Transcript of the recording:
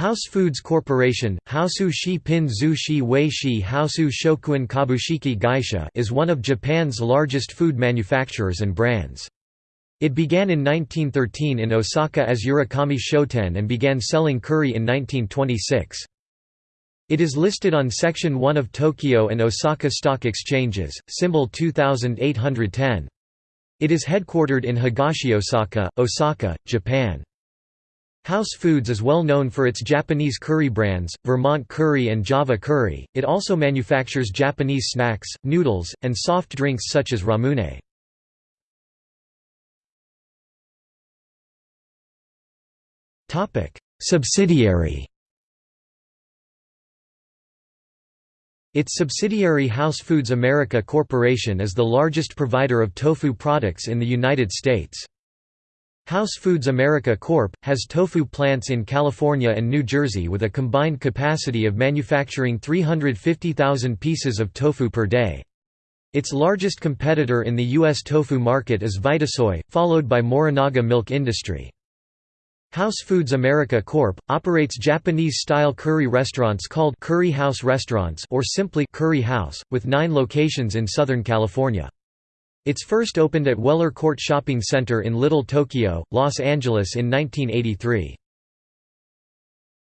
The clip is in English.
House Foods Corporation, Haosu Shi Pin Zhu Shi Wei Haosu Shokuhin Kabushiki Gaisha is one of Japan's largest food manufacturers and brands. It began in 1913 in Osaka as Urakami Shoten and began selling curry in 1926. It is listed on Section 1 of Tokyo and Osaka Stock Exchanges, symbol 2810. It is headquartered in Higashiosaka, Osaka, Japan. House Foods is well known for its Japanese curry brands, Vermont Curry and Java Curry. It also manufactures Japanese snacks, noodles, and soft drinks such as ramune. Topic: Subsidiary. Its subsidiary House Foods America Corporation is the largest provider of tofu products in the United States. House Foods America Corp. has tofu plants in California and New Jersey with a combined capacity of manufacturing 350,000 pieces of tofu per day. Its largest competitor in the U.S. tofu market is Vitasoy, followed by Morinaga Milk Industry. House Foods America Corp. operates Japanese-style curry restaurants called Curry House Restaurants or simply Curry House, with nine locations in Southern California. Its first opened at Weller Court Shopping Center in Little Tokyo, Los Angeles in 1983.